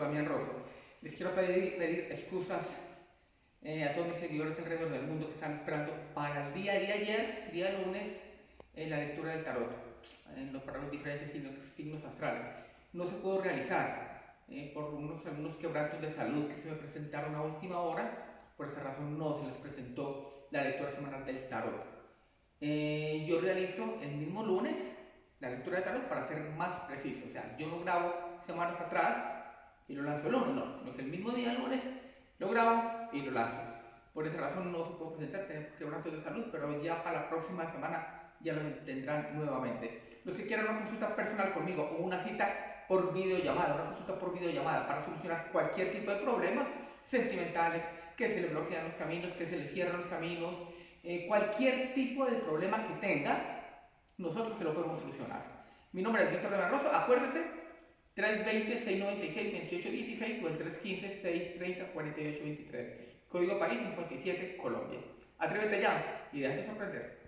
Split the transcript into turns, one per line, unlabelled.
Damián Rosso. Les quiero pedir, pedir excusas eh, a todos mis seguidores alrededor del mundo que están esperando para el día de ayer, día lunes, en la lectura del tarot, para los diferentes signos, signos astrales. No se pudo realizar eh, por unos, algunos quebrantos de salud que se me presentaron a última hora, por esa razón no se les presentó la lectura semanal del tarot. Eh, yo realizo el mismo lunes la lectura de tarot para ser más preciso, o sea, yo no grabo semanas atrás y lo lanzo el lunes, no, sino que el mismo día, el lunes, lo grabo y lo lanzo. Por esa razón no se puede presentar, tenemos quebrantos de salud, pero ya para la próxima semana ya lo tendrán nuevamente. Los que quieran una consulta personal conmigo o una cita por videollamada, una consulta por videollamada para solucionar cualquier tipo de problemas sentimentales, que se le bloquean los caminos, que se le cierran los caminos, eh, cualquier tipo de problema que tenga, nosotros se lo podemos solucionar. Mi nombre es Víctor de Barroso, acuérdese, 320-696-2816 o el 315-630-4823. Código país 57, Colombia. Atrévete ya y déjate sorprender.